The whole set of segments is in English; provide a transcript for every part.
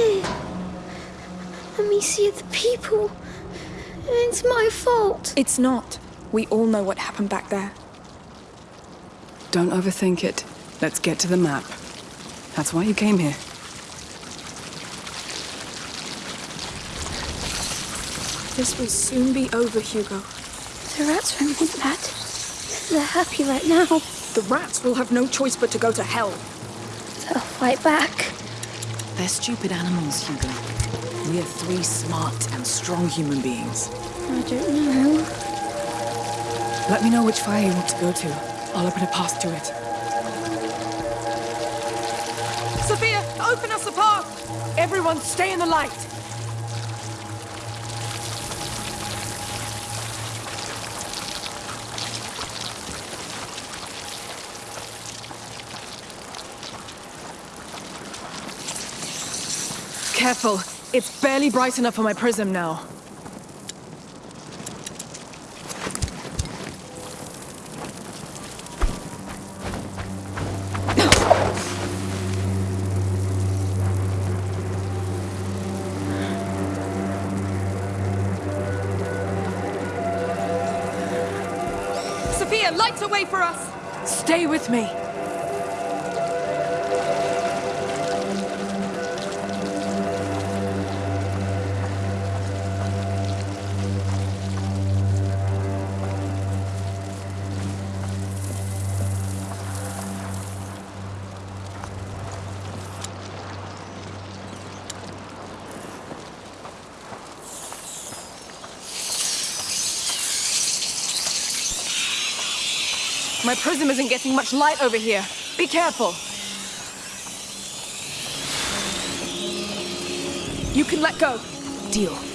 come here. Let me see the people. It's my fault. It's not. We all know what happened back there. Don't overthink it. Let's get to the map. That's why you came here. This will soon be over, Hugo. The rats won't want that. They're happy right now. The rats will have no choice but to go to hell. They'll fight back. They're stupid animals, Hugo. We are three smart and strong human beings. I don't know. Let me know which fire you want to go to. I'll open a path to it. Sophia, open us a path! Everyone, stay in the light! Careful. It's barely bright enough for my prism now. Sophia, lights away for us! Stay with me. Prism isn't getting much light over here. Be careful. You can let go. Deal.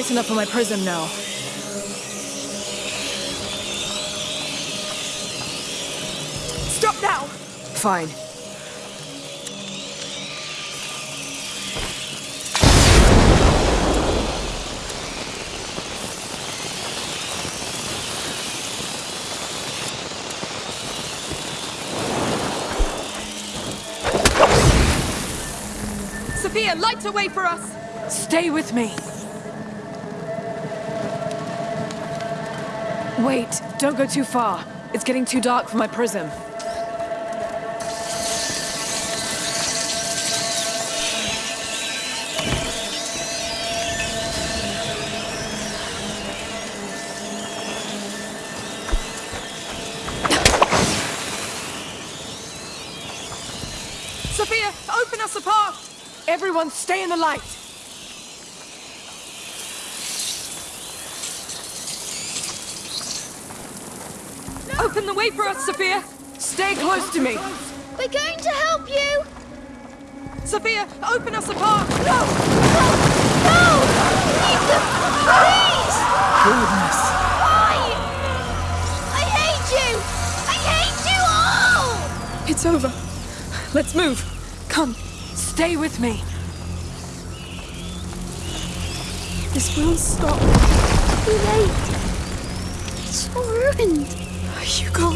Bright enough for my prism now. Stop now! Fine. Sophia, light a way for us! Stay with me. Wait, don't go too far. It's getting too dark for my prism. Sophia, open us a path! Everyone, stay in the light! Open the way for us, Sophia! Stay close to me! We're going to help you! Sophia, open us a path! No! No! No! Leave them! Please! Goodness. Why? I hate you! I hate you all! It's over. Let's move. Come, stay with me. This will stop. Too late. It's all ruined. Hugo.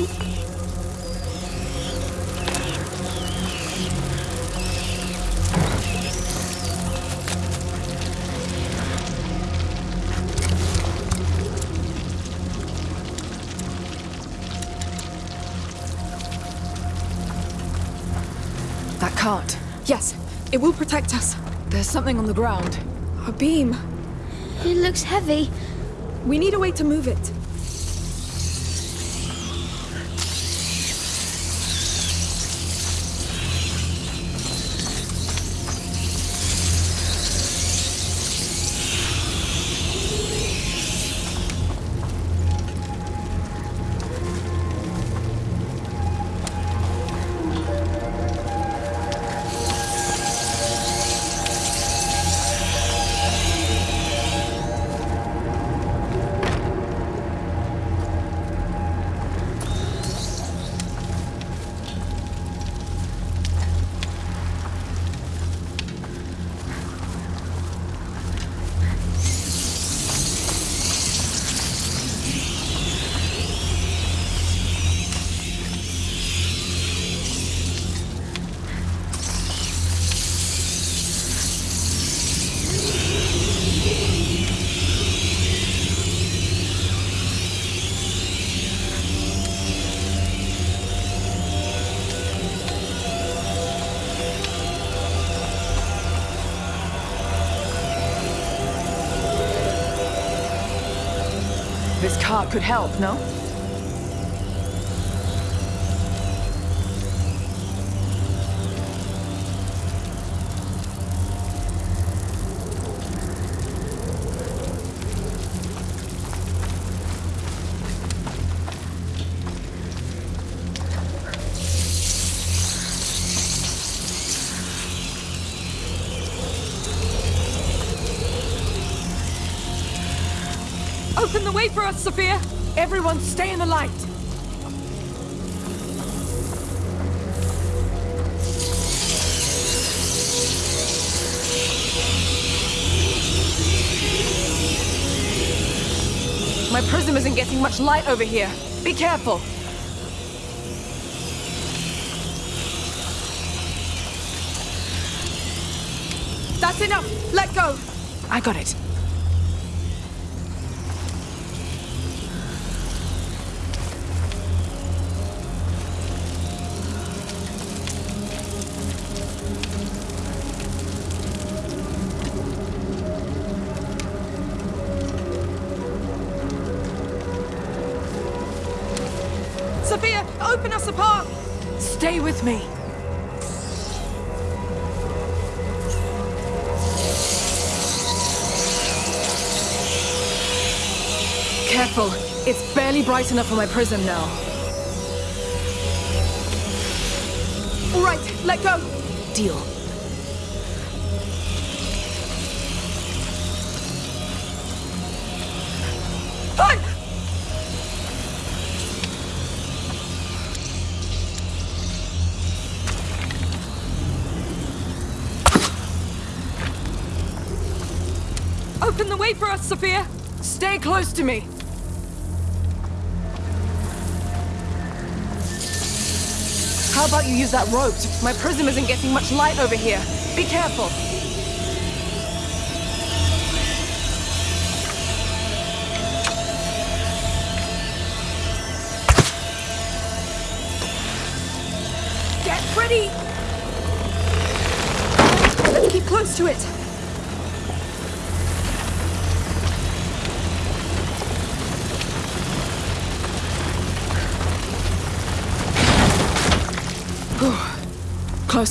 That cart. Yes, it will protect us. There's something on the ground. A beam. It looks heavy. We need a way to move it. Could help, no? Much light over here. Be careful. That's enough! Let go! I got it. Sophia, open us a path! Stay with me. Careful. It's barely bright enough for my prism now. All right, let go! Deal. Sophia! Stay close to me. How about you use that rope? My prism isn't getting much light over here. Be careful.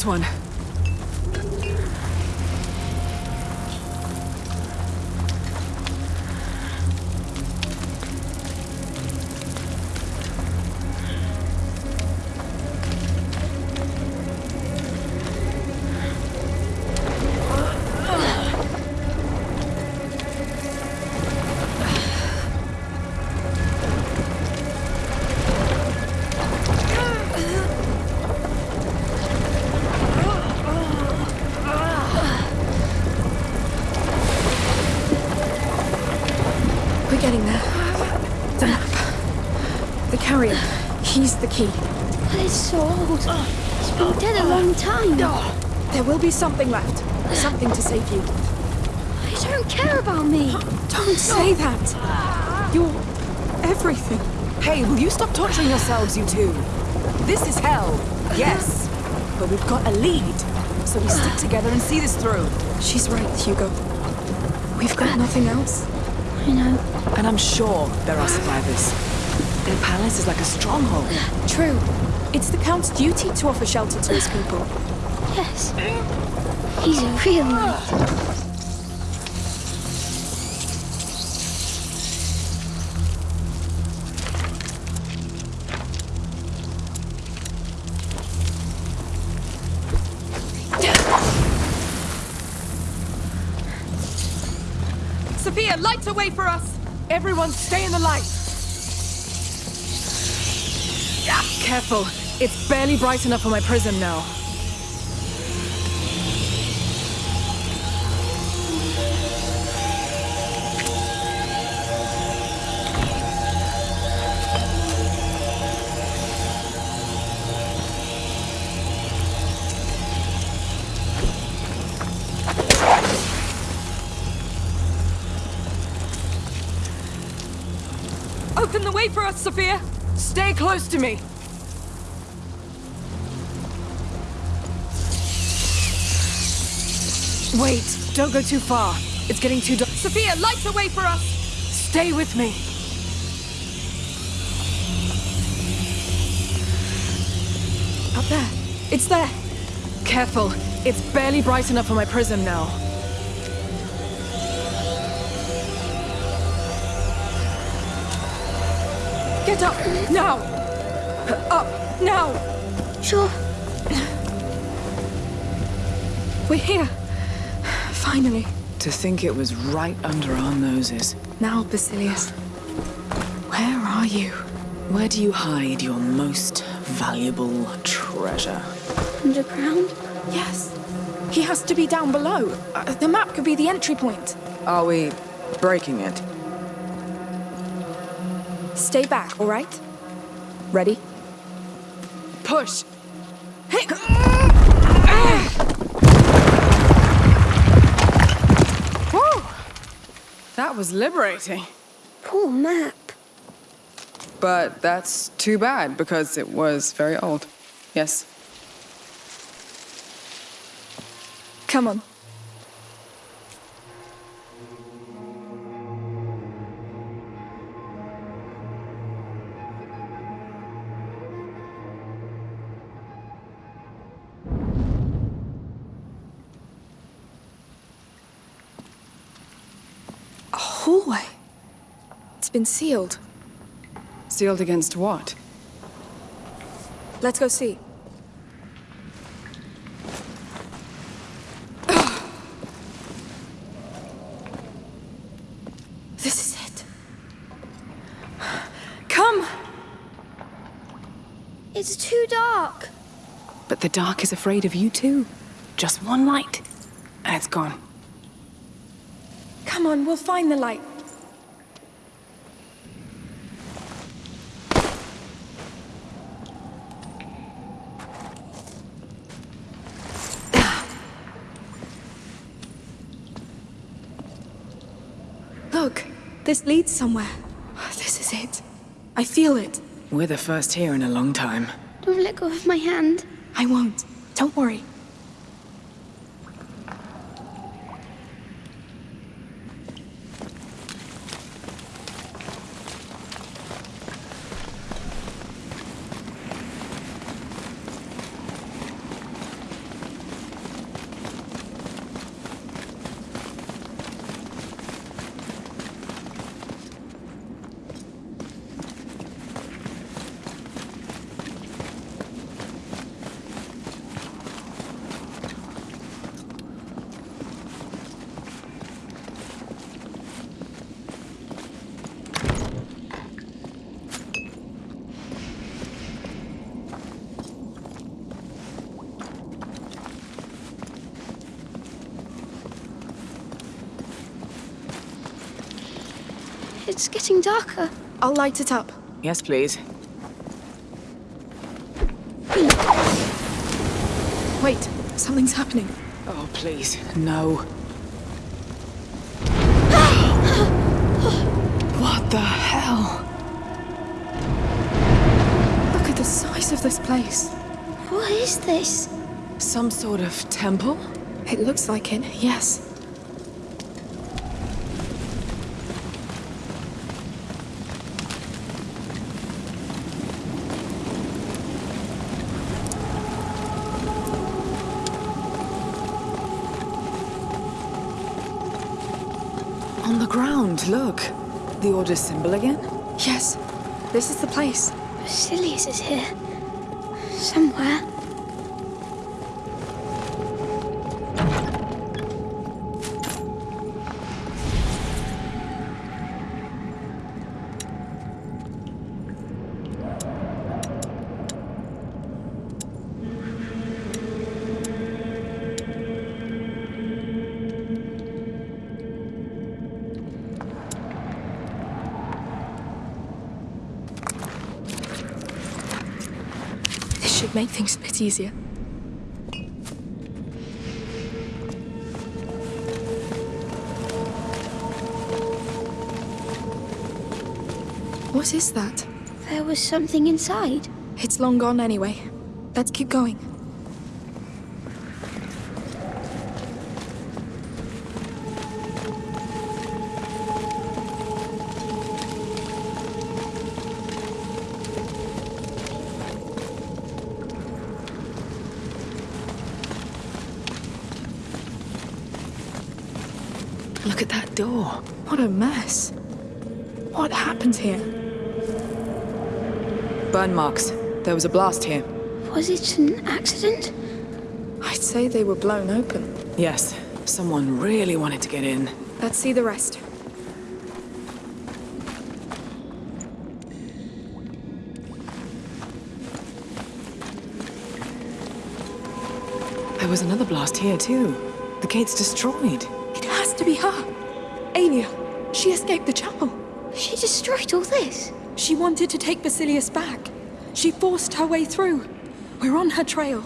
One. The carrier. He's the key. But it's so old. It's been dead a long time. No. There will be something left. Something to save you. I don't care about me. Don't say that. You're everything. Hey, will you stop torturing yourselves, you two? This is hell, yes. But we've got a lead. So we stick together and see this through. She's right, Hugo. We've got nothing else. I know. And I'm sure there are survivors. Their palace is like a stronghold. True. It's the Count's duty to offer shelter to his people. Yes. He's a real knight. Careful. It's barely bright enough for my prism now. Open the way for us, Sophia! Stay close to me! Wait, don't go too far. It's getting too dark. Sophia, light a way for us! Stay with me. Up there. It's there. Careful. It's barely bright enough for my prism now. Get up! Now! Up! Now! Sure. We're here. Finally. To think it was right under our noses. Now, Basilius. Where are you? Where do you hide your most valuable treasure? Underground? Yes. He has to be down below. Uh, the map could be the entry point. Are we breaking it? Stay back, all right? Ready? Push! Whew! That was liberating. Poor map. But that's too bad because it was very old. Yes. Come on. Been sealed. Sealed against what? Let's go see. This is it. Come! It's too dark. But the dark is afraid of you too. Just one light, and it's gone. Come on, we'll find the light. Look, this leads somewhere. This is it. I feel it. We're the first here in a long time. Don't let go of my hand. I won't. Don't worry. It's getting darker. I'll light it up. Yes, please. Wait, something's happening. Oh, please. No. what the hell? Look at the size of this place. What is this? Some sort of temple? It looks like it, yes. Order symbol again? Yes, this is the place. Basilius is here. Somewhere. Should make things a bit easier. What is that? There was something inside. It's long gone anyway. Let's keep going. A mess. What happened here? Burn marks. There was a blast here. Was it an accident? I'd say they were blown open. Yes, someone really wanted to get in. Let's see the rest. There was another blast here, too. The gate's destroyed. It has to be her. Aelia. She escaped the chapel. She destroyed all this. She wanted to take Basilius back. She forced her way through. We're on her trail.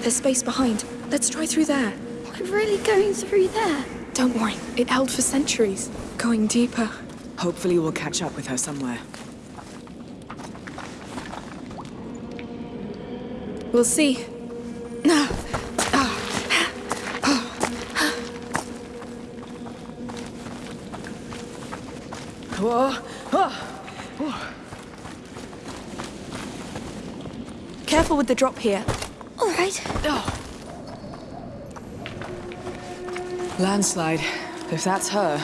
There's space behind. Let's try through there. We're really going through there. Don't worry. It held for centuries. Going deeper. Hopefully we'll catch up with her somewhere. We'll see. No. Whoa! Whoa! Careful with the drop here. All right. Oh. Landslide. If that's her,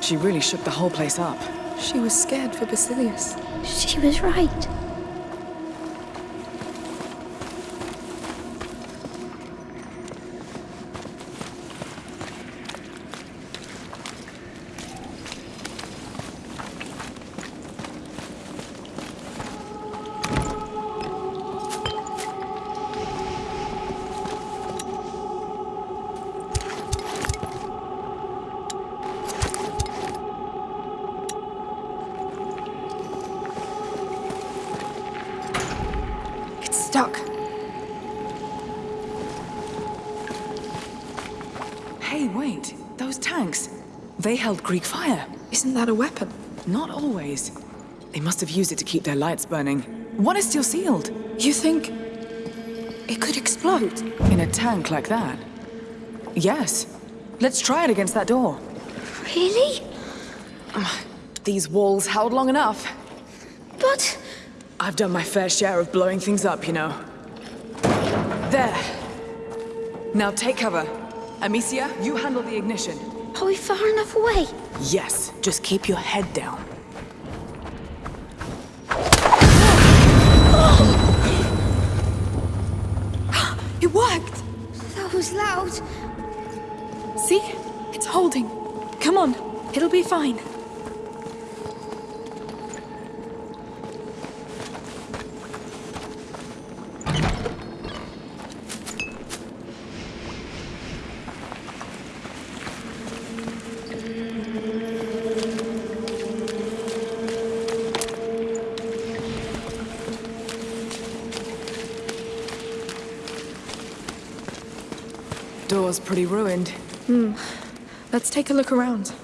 she really shook the whole place up. She was scared for Basilius. She was right. Held Greek fire. Isn't that a weapon? Not always. They must have used it to keep their lights burning. One is still sealed. You think it could explode? In a tank like that? Yes. Let's try it against that door. Really? These walls held long enough. But I've done my fair share of blowing things up, you know. There. Now take cover. Amicia, you handle the ignition. Are we far enough away? Yes, just keep your head down. It worked! That was loud. See? It's holding. Come on. It'll be fine. Let's take a look around.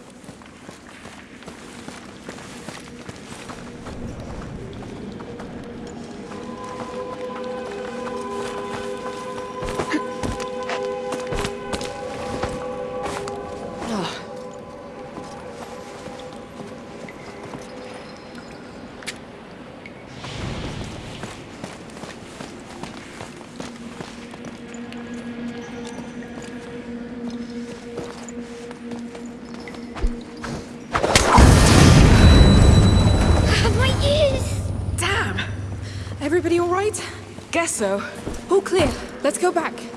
Guess so. All clear. Let's go back.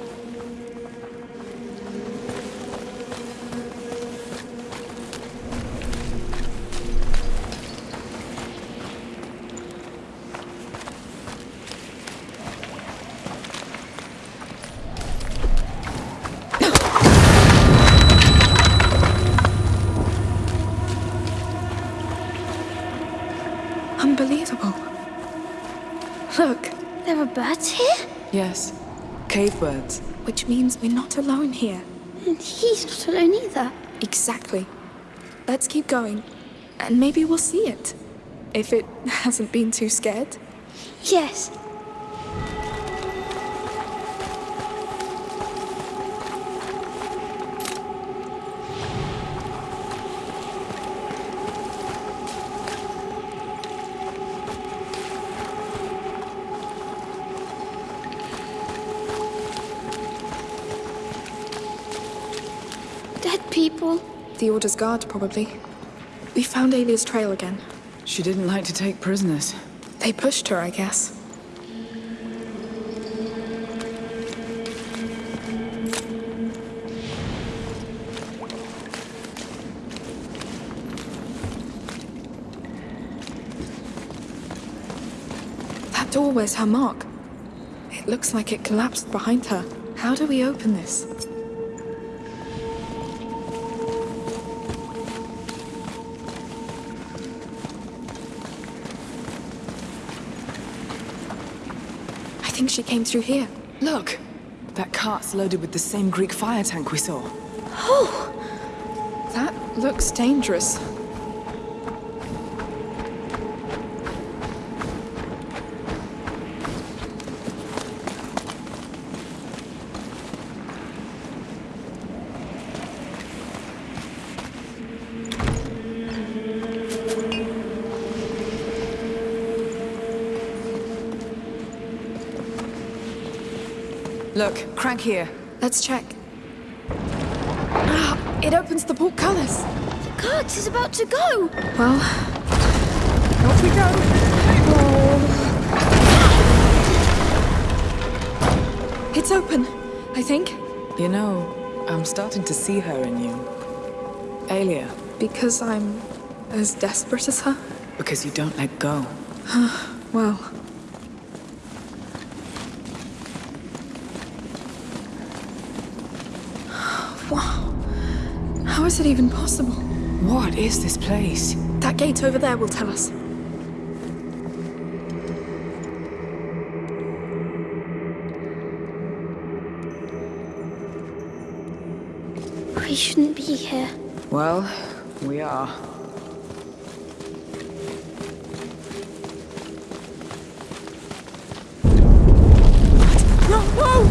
Birds. which means we're not alone here. And he's not alone either. Exactly. Let's keep going, and maybe we'll see it. If it hasn't been too scared. Yes. The Order's guard, probably. We found Aelia's trail again. She didn't like to take prisoners. They pushed her, I guess. That door wears her mark. It looks like it collapsed behind her. How do we open this? Think she came through here. Look! That cart's loaded with the same Greek fire tank we saw. Oh! That looks dangerous. Look, crank here. Let's check. Ah, it opens the portcullis. The cart is about to go. Well, off we go. It's open, I think, You know, I'm starting to see her in you. Aelia, because I'm as desperate as her. because you don't let go. Well, wow. How is it even possible? What is this place? That gate over there will tell us. We shouldn't be here. Well, we are. No, whoa!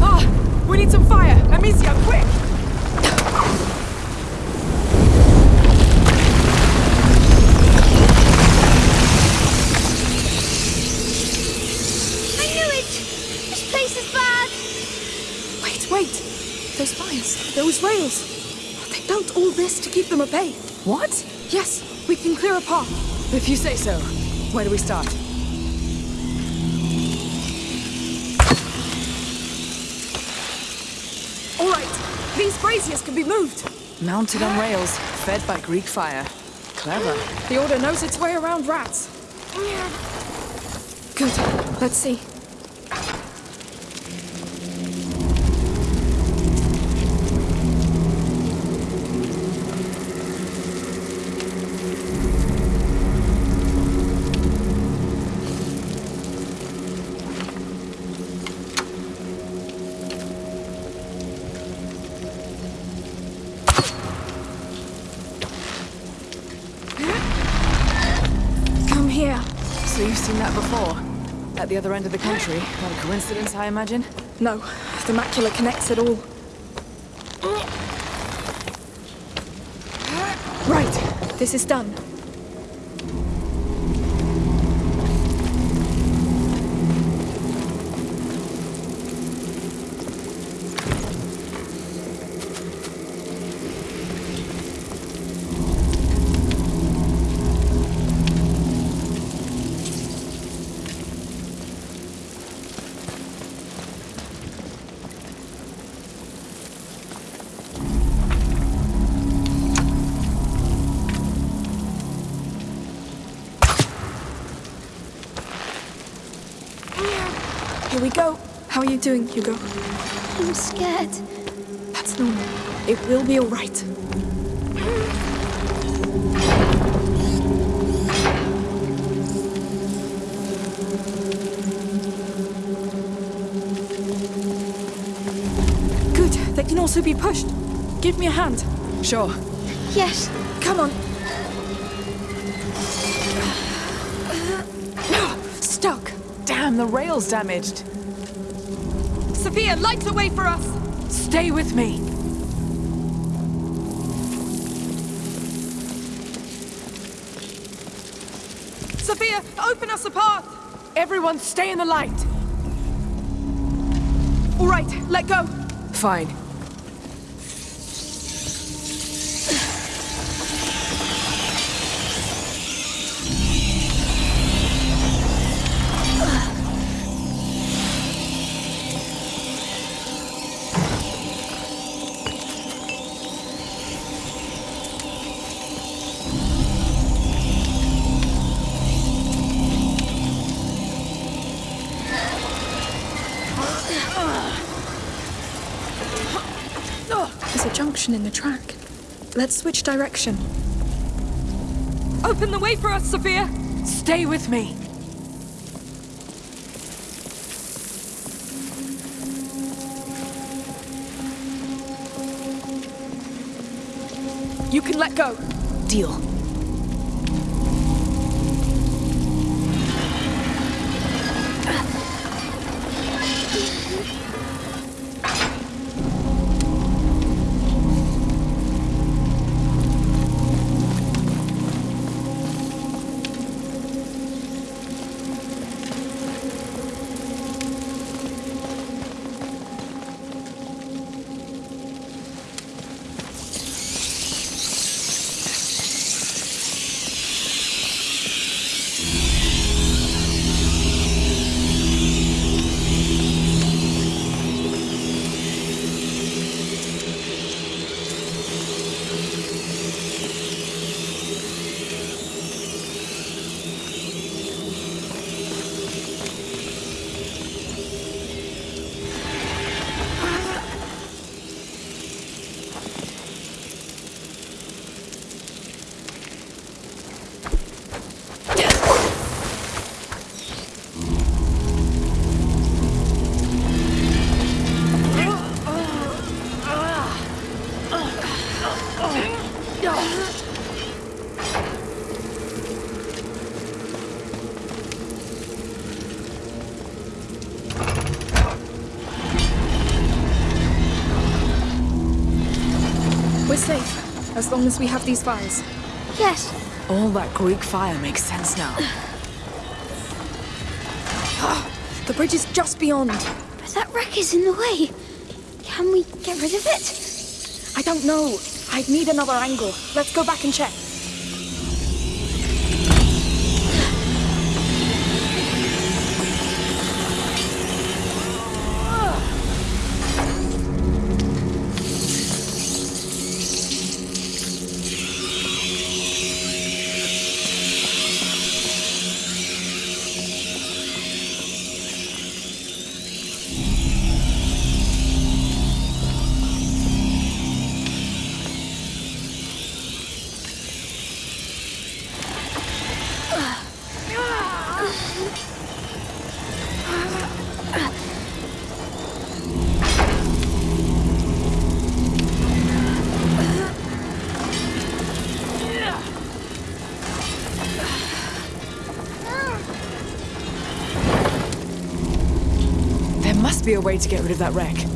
Ah, we need some fire. Amicia, quick! I knew it. This place is bad. Wait, wait! Those fires, those rails. They built all this to keep them at bay. What? Yes, we can clear a path. If you say so. Where do we start? All right, these braziers can be moved. Mounted on rails, fed by Greek fire. Clever. The Order knows its way around rats. Good. Let's see. The other end of the country? Not a coincidence, I imagine? No, the macula connects it all. Right, this is done. Doing, Hugo? I'm scared. That's normal. It will be all right. Good. They can also be pushed. Give me a hand. Sure. Yes. Come on. Stuck. Damn, the rail's damaged. Sophia, light the way for us! Stay with me. Sophia, open us a path! Everyone stay in the light. All right, let go. Fine. Track. Let's switch direction. Open the way for us, Sophia! Stay with me. You can let go. Deal. Long as we have these fires. Yes. All that Greek fire makes sense now. Ah, the bridge is just beyond. But that wreck is in the way. Can we get rid of it? I don't know. I'd need another angle. Let's go back and check. Be a way to get rid of that wreck.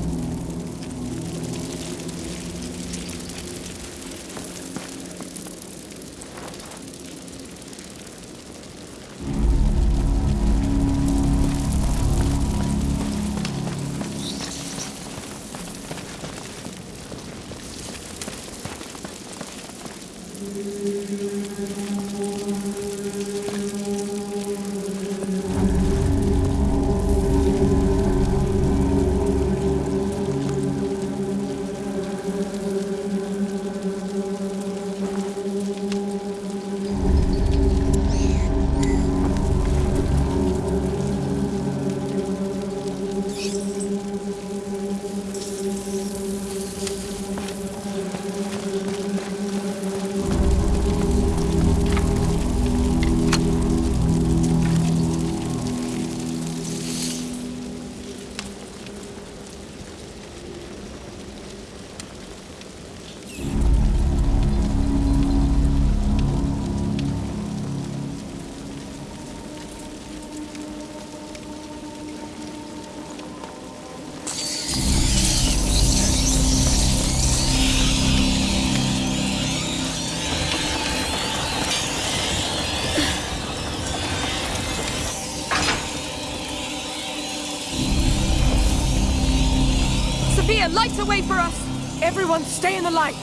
Everyone stay in the light!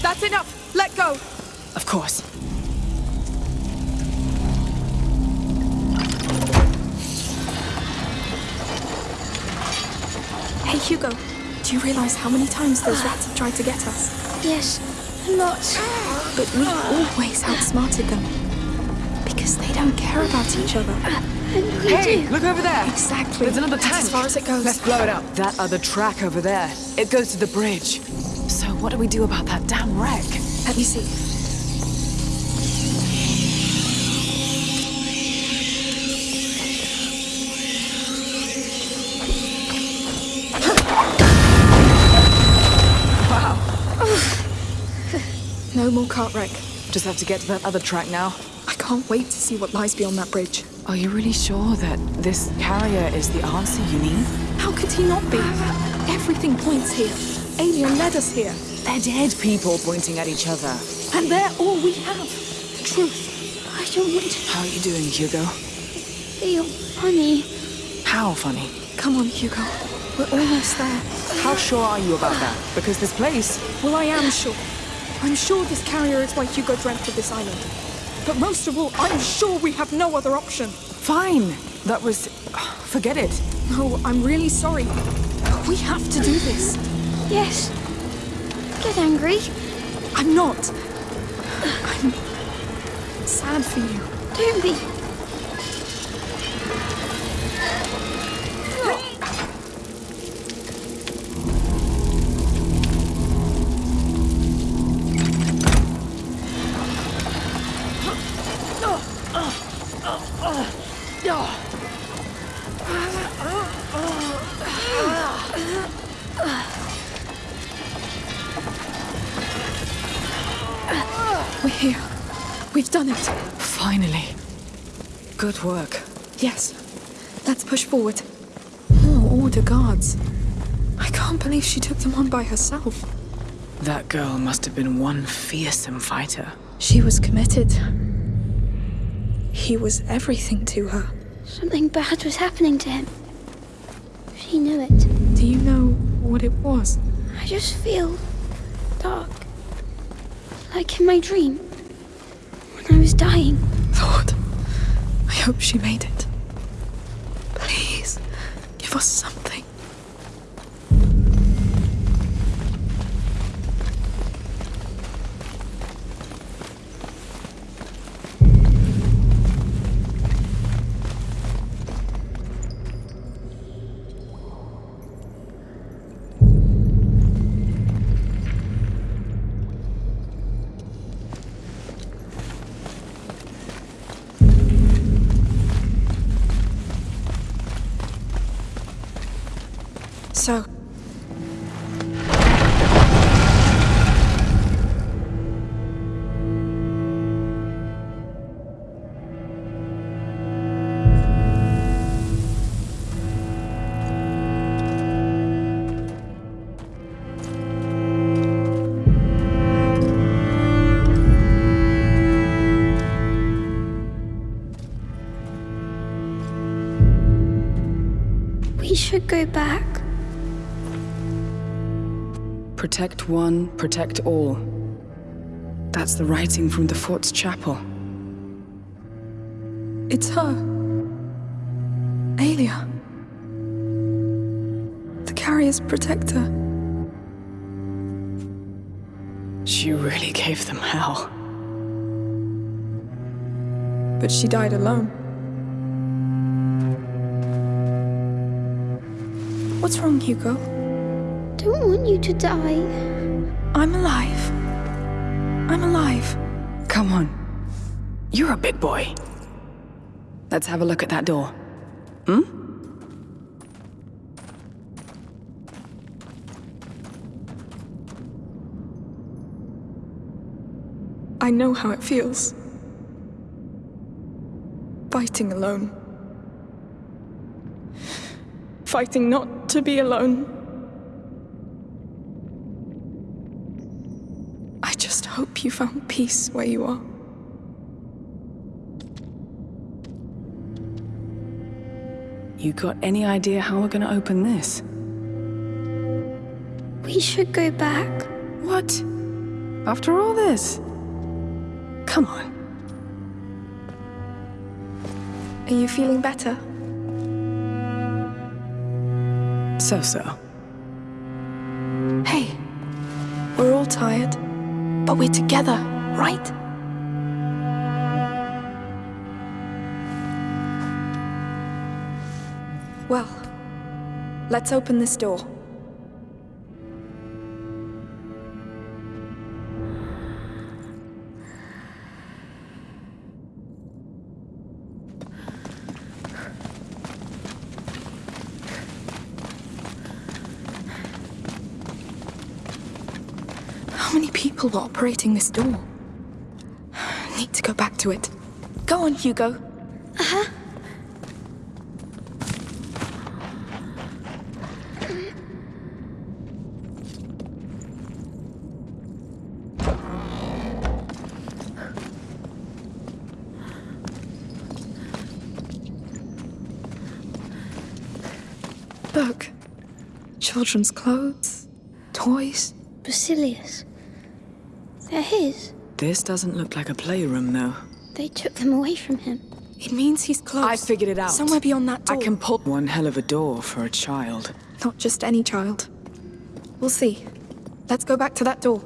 That's enough! Let go! Of course. Hey, Hugo. Do you realize how many times those ah. rats have tried to get us? Yes, a lot. But we always outsmarted them. Because they don't care about each other. Ah. Hey, look over there! Exactly. There's another That's tank. as far as it goes. Let's blow it up. That other track over there. It goes to the bridge. So what do we do about that damn wreck? Let me see. Wow. No more cart wreck. Just have to get to that other track now. I can't wait to see what lies beyond that bridge. Are you really sure that this carrier is the answer you need? How could he not be? Everything points here. Aelia led us here. They're dead people pointing at each other. And they're all we have. Truth. I don't want to How are you doing, Hugo? feel funny. How funny. Come on, Hugo. We're almost there. How sure are you about that? Because this place, Well, I am sure. I'm sure this carrier is why Hugo dreamt of this island. But most of all, I'm sure we have no other option. fine. That was. Forget it. No, I'm really sorry. We have to do this. Yes. Get angry. I'm not. I'm sad for you. Don't be. Believe she took them on by herself. That girl must have been one fearsome fighter. She was committed. He was everything to her. Something bad was happening to him. She knew it. Do you know what it was? I just feel dark. Like in my dream. When I was dying. Lord, I hope she made it. Please, give us something. Protect one, protect all. That's the writing from the fort's chapel. it's her. Aelia. The carrier's protector. She really gave them hell. But she died alone. What's wrong, Hugo? Don't want you to die. I'm alive. I'm alive. Come on. You're a big boy. Let's have a look at that door. Hmm? I know how it feels. Fighting alone. Fighting not to be alone. I just hope you found peace where you are. You got any idea how we're gonna open this? We should go back. What? After all this? Come on. Are you feeling better? So so. Hey, we're all tired, but we're together, right? Well, let's open this door. People operating this door? Need to go back to it. Go on, Hugo. Uh-huh. Look. Children's clothes, toys. Basilius. They're his. This doesn't look like a playroom, though. They took them away from him. It means he's close. I figured it out. Somewhere beyond that door. I can pull one hell of a door for a child. Not just any child. We'll see. Let's go back to that door.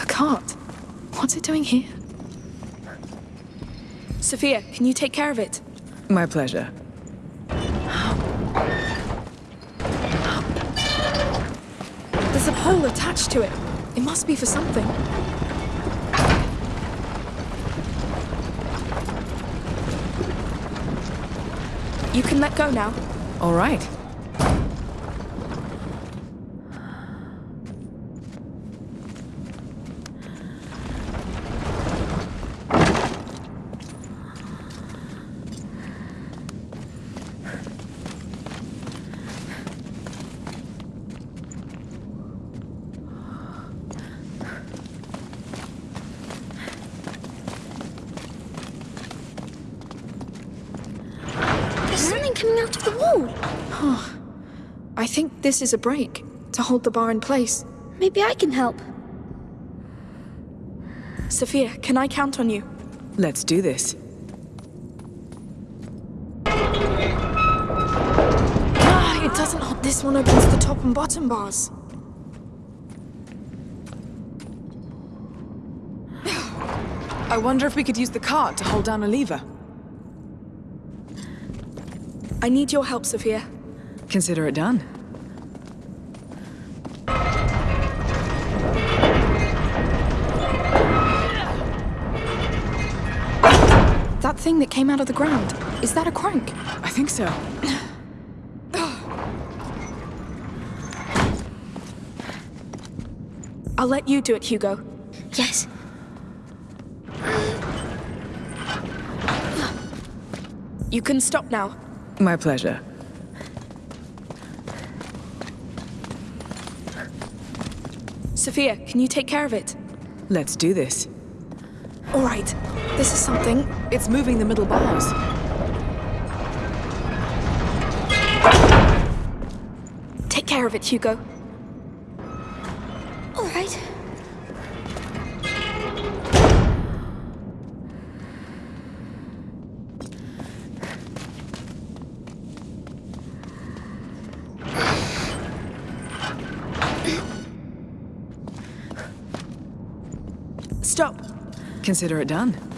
A cart. What's it doing here? Sophia, can you take care of it? My pleasure. There's a pole attached to it. It must be for something. You can let go now. All right. There's something coming out of the wall. I think this is a brake to hold the bar in place. Maybe I can help. Sophia, can I count on you? Let's do this. Ah, it doesn't hold. This one opens the top and bottom bars. I wonder if we could use the cart to hold down a lever. I need your help, Sophia. Consider it done. Thing that came out of the ground, is that a crank? I think so. I'll let you do it, Hugo. Yes. You can stop now. My pleasure. Sophia, can you take care of it? Let's do this. All right, this is something. It's moving the middle bars. Take care of it, Hugo. All right. Stop. Consider it done.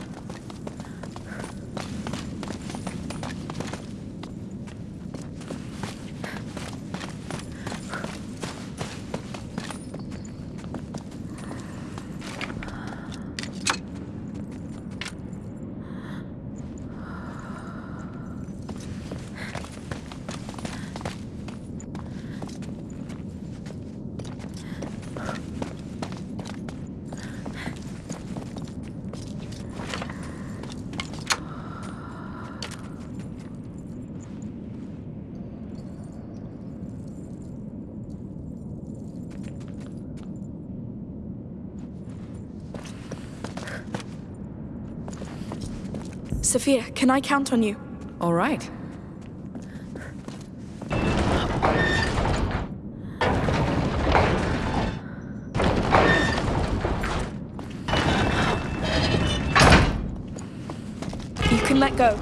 Sophia, can I count on you? All right. You can let go.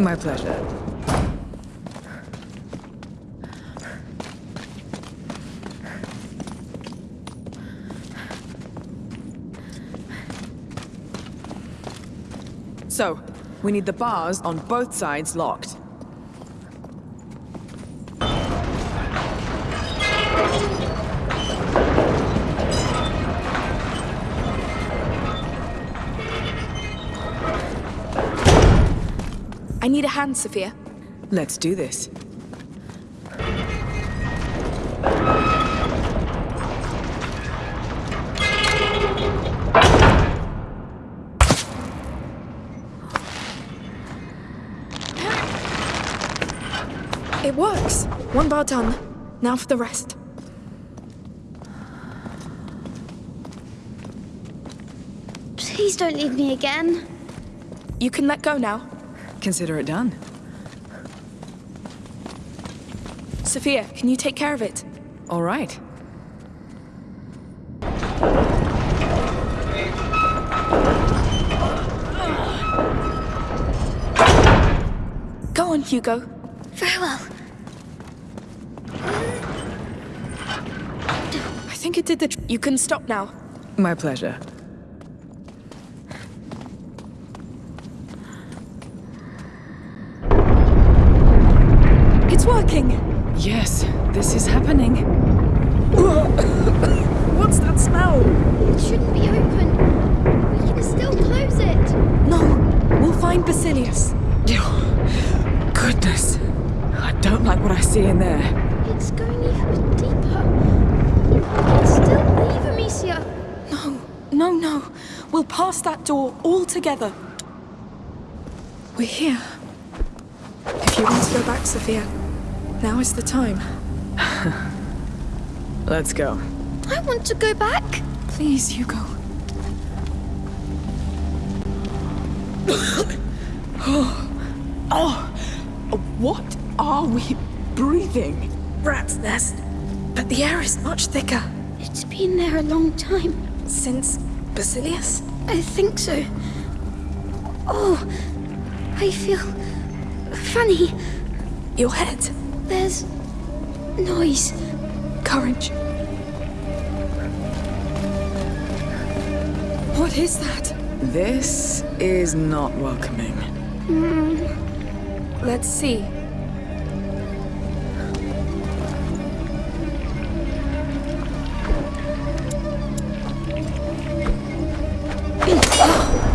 My pleasure. So, we need the bars on both sides locked. I need a hand, Sophia. Let's do this. One bar done. Now for the rest. Please don't leave me again. You can let go now. Consider it done. Sophia, can you take care of it? All right. Go on, Hugo. Very well. The You can stop now. My pleasure. It's working! Yes, this is happening. What's that smell? It shouldn't be open. We can still close it. No, we'll find Basilius. Goodness. I don't like what I see in there. It's going even deeper. We can still leave Amicia. No, no, no. We'll pass that door all together. We're here. If you want to go back, Sophia, now is the time. Let's go. I want to go back. Please, Hugo. Oh, what are we breathing? Rat's nest. But the air is much thicker. It's been there a long time. Since Basilius? I think so. Oh, I feel funny. Your head. There's noise. Courage. What is that? This is not welcoming. Hmm. Let's see.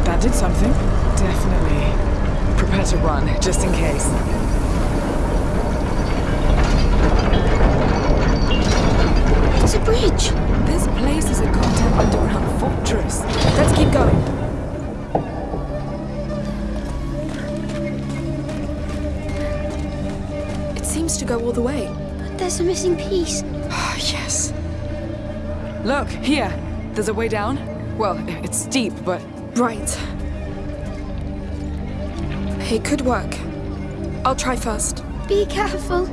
That did something. Definitely. Prepare to run, just in case. It's a bridge. This place is a goddamn underground fortress. Let's keep going. It seems to go all the way. But there's a missing piece. Ah, yes. Look, here. There's a way down. Well, it's steep, but Right. It could work. I'll try first. Be careful.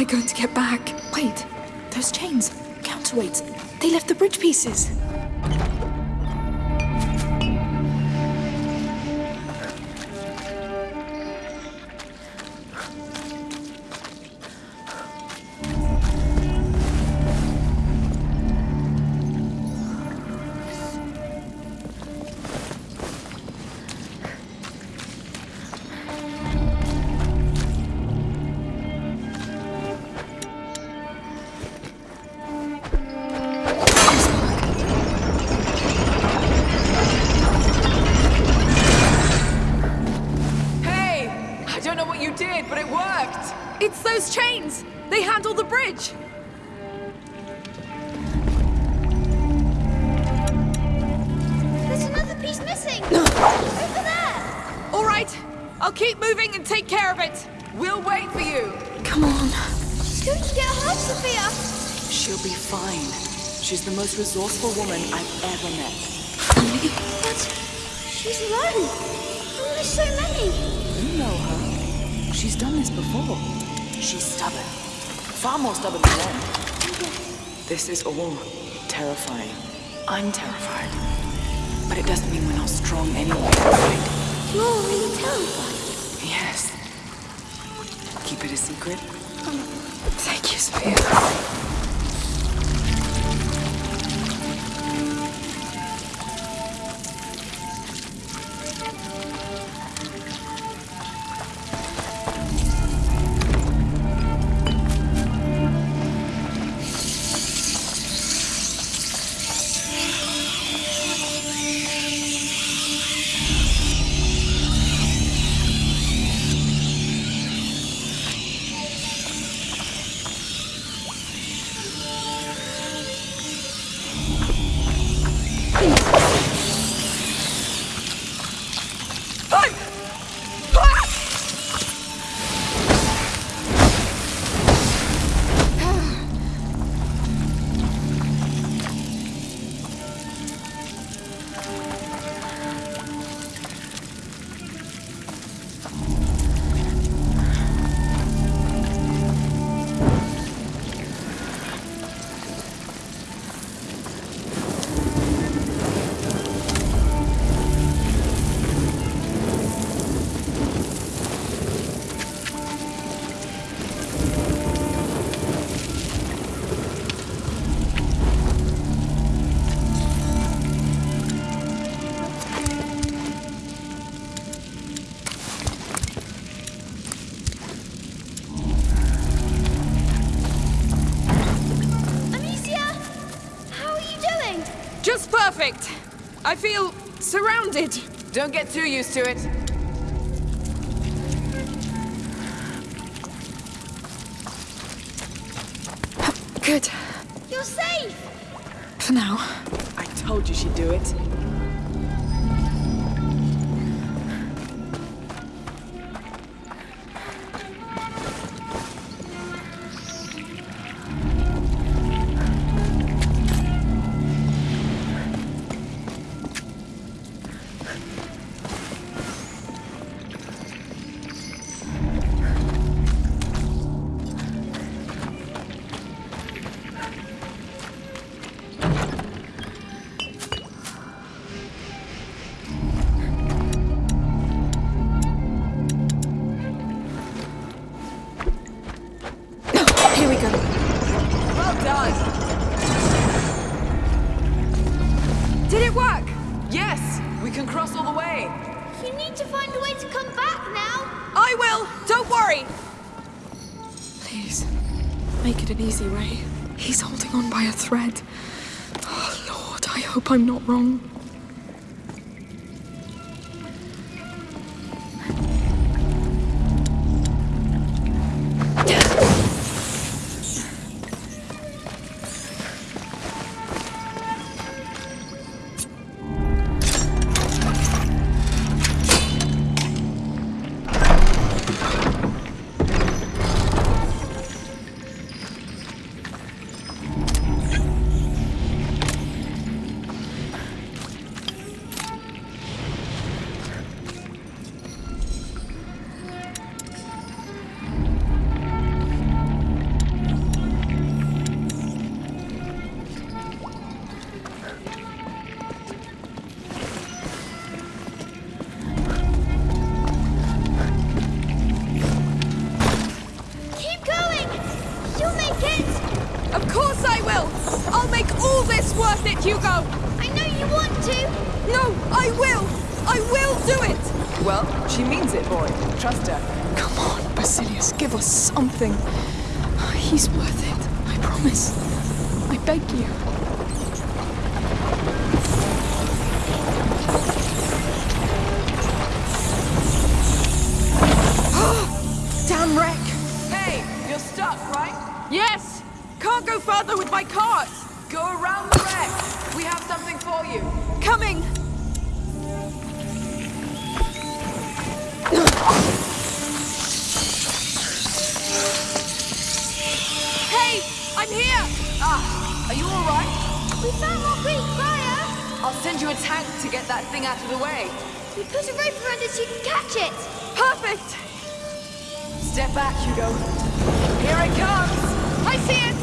I going to get back? Wait. Those chains. Counterweights. They left the bridge pieces. Resourceful woman I've ever met. But she's alone. There's so many. You know her. She's done this before. She's stubborn. Far more stubborn than them. This is all terrifying. I'm terrified. But it doesn't mean we're not strong anyway, right? You're really terrified. Yes. Keep it a secret. I feel surrounded. Don't get too used to it. To find a way to come back now. I will. Don't worry. Please, make it an easy way. He's holding on by a thread. Oh, Lord, I hope I'm not wrong. Out of the way. We put a rope around it so you can catch it! Perfect! Step back, Hugo. Here it comes. I see it!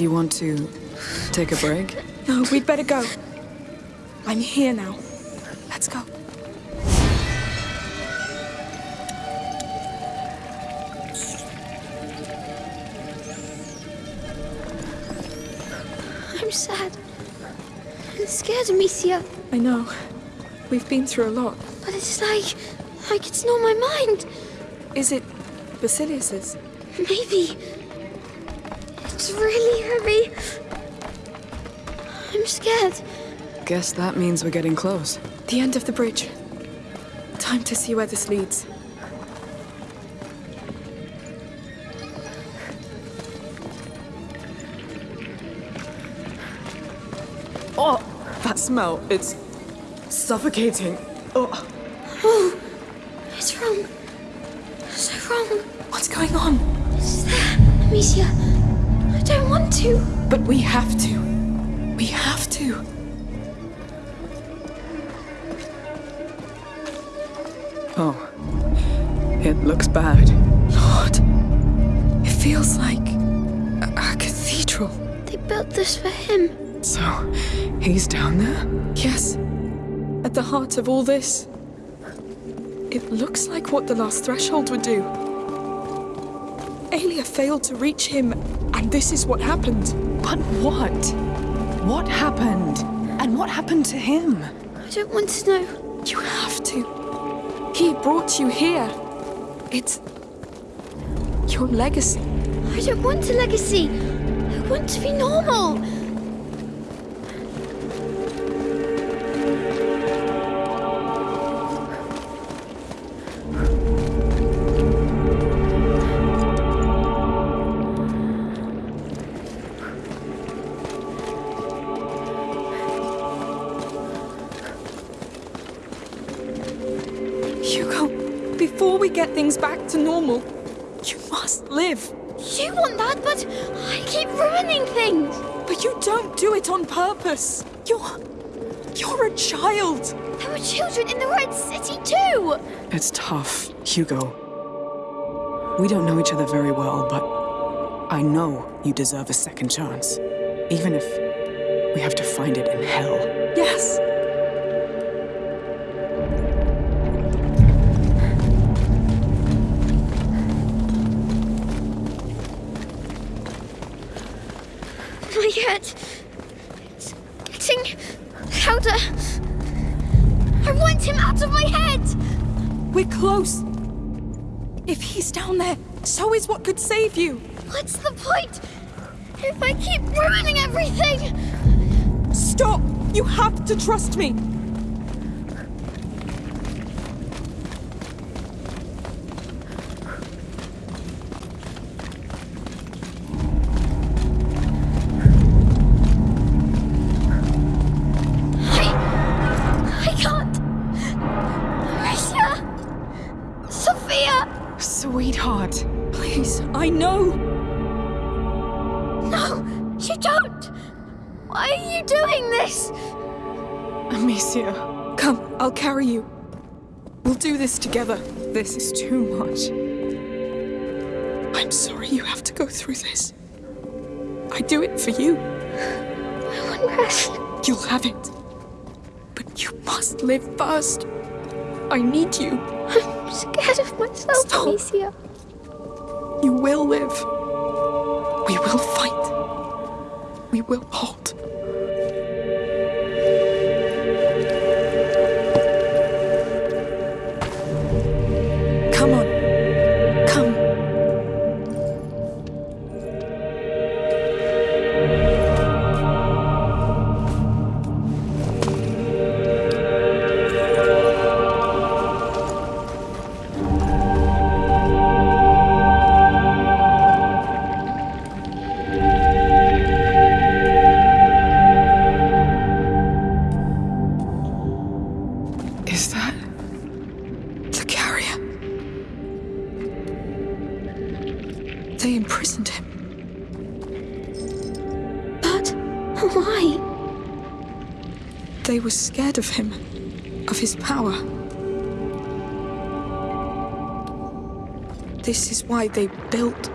Do you want to take a break? No, we'd better go. I'm here now. Let's go. I'm sad. I'm scared, Amicia. I know. We've been through a lot. But it's like. like it's not my mind. Is it Basilius's? Maybe. It's really heavy. I'm scared. Guess that means we're getting close. The end of the bridge. Time to see where this leads. Oh, that smell. It's suffocating. Oh, Oh, it's wrong. So wrong. What's going on? It's there, Amicia. I don't want to. But we have to. We have to. oh. It looks bad. Lord. It feels like a, a cathedral. They built this for him. So, he's down there? Yes. At the heart of all this. It looks like what the last threshold would do. Aelia failed to reach him, and this is what happened. But what? What happened? And what happened to him? I don't want to know. You have to. He brought you here. It's your legacy. I don't want a legacy. I want to be normal. Keep ruining things. But you don't do it on purpose. You're. You're a child. There were children in the Red City too. It's tough, Hugo. We don't know each other very well, but I know you deserve a second chance. Even if we have to find it in hell. Yes. What could save you. What's the point? If I keep ruining everything! Stop! You have to trust me. Together. This is too much. I'm sorry you have to go through this. I do it for you. I want rest. You'll have it. But you must live first. I need you. I'm scared of myself, Stop. Amicia. You will live. We will fight. We will hold. Of him, of his power. This is why they built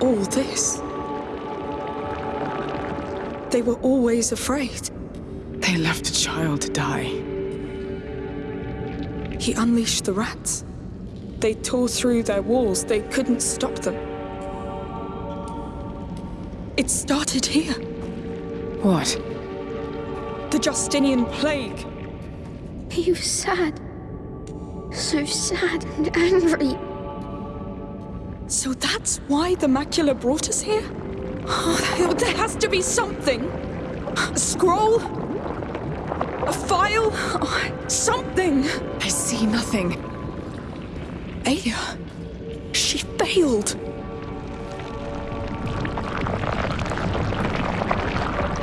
all this. They were always afraid. They left a child to die. He unleashed the rats. They tore through their walls. They couldn't stop them. It started here. What? The Justinian plague. He was sad. So sad and angry. So that's why the macula brought us here? Oh, there has to be something. A scroll? A file? Oh, something. I see nothing. Aelia. She failed.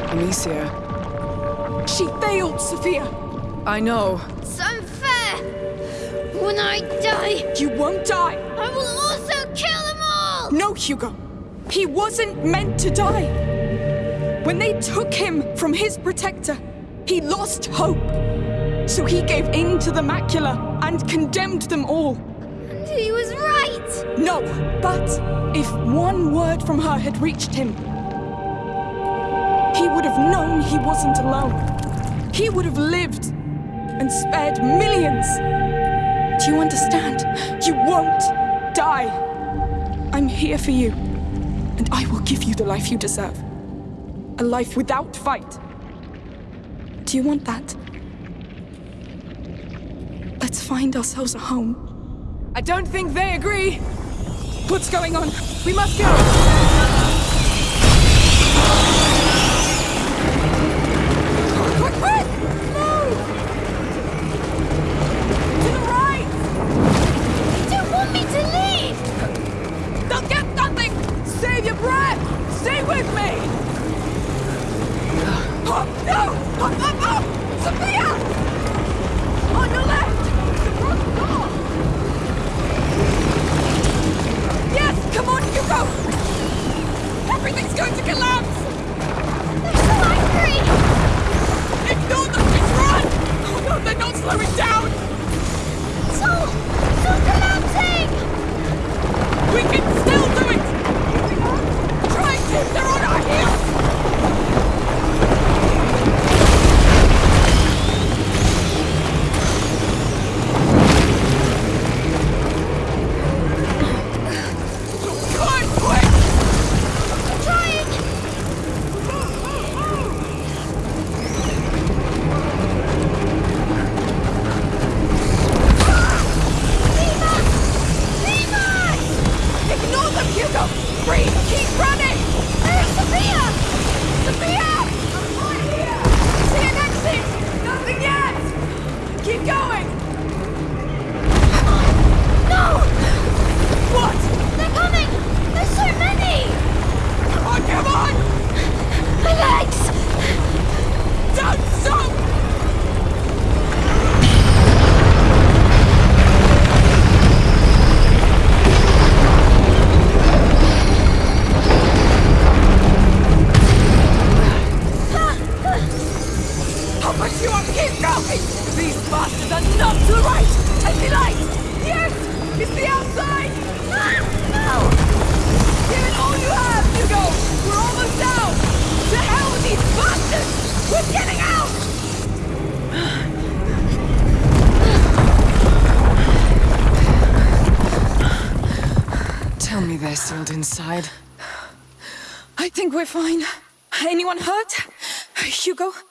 Amicia. She failed, Sophia. I know. It's unfair! When I die, You won't die. I will also kill them all! No, Hugo. He wasn't meant to die. When they took him from his protector, he lost hope. So he gave in to the macula and condemned them all. And he was right! No, but if one word from her had reached him, he would have known he wasn't alone. He would have lived and spared millions. Do you understand? You won't die. I'm here for you, and I will give you the life you deserve. A life without fight. Do you want that? Let's find ourselves a home. I don't think they agree. What's going on? We must go!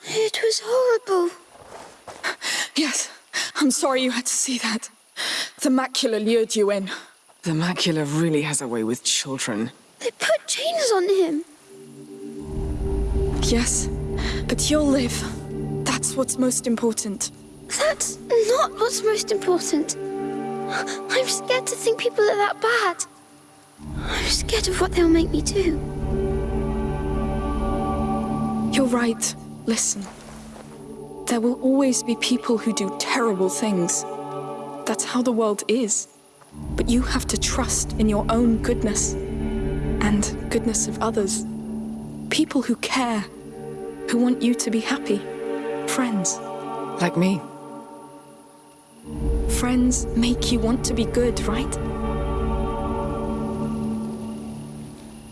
Hugo? It was horrible. Yes. I'm sorry you had to see that. The macula lured you in. The macula really has a way with children. They put chains on him. Yes, but you'll live. That's what's most important. That's not what's most important. I'm scared to think people are that bad. I'm scared of what they'll make me do. You're right. Listen. There will always be people who do terrible things. That's how the world is. But you have to trust in your own goodness and goodness of others. People who care, who want you to be happy. Friends. Like me. Friends make you want to be good, right?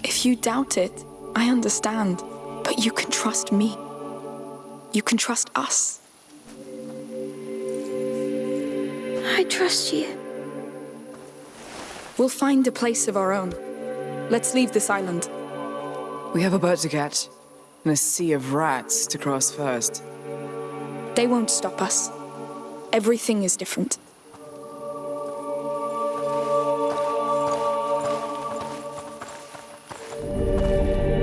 If you doubt it, I understand. But you can trust me. You can trust us. I trust you. We'll find a place of our own. Let's leave this island. We have a boat to catch, and a sea of rats to cross first. They won't stop us. Everything is different.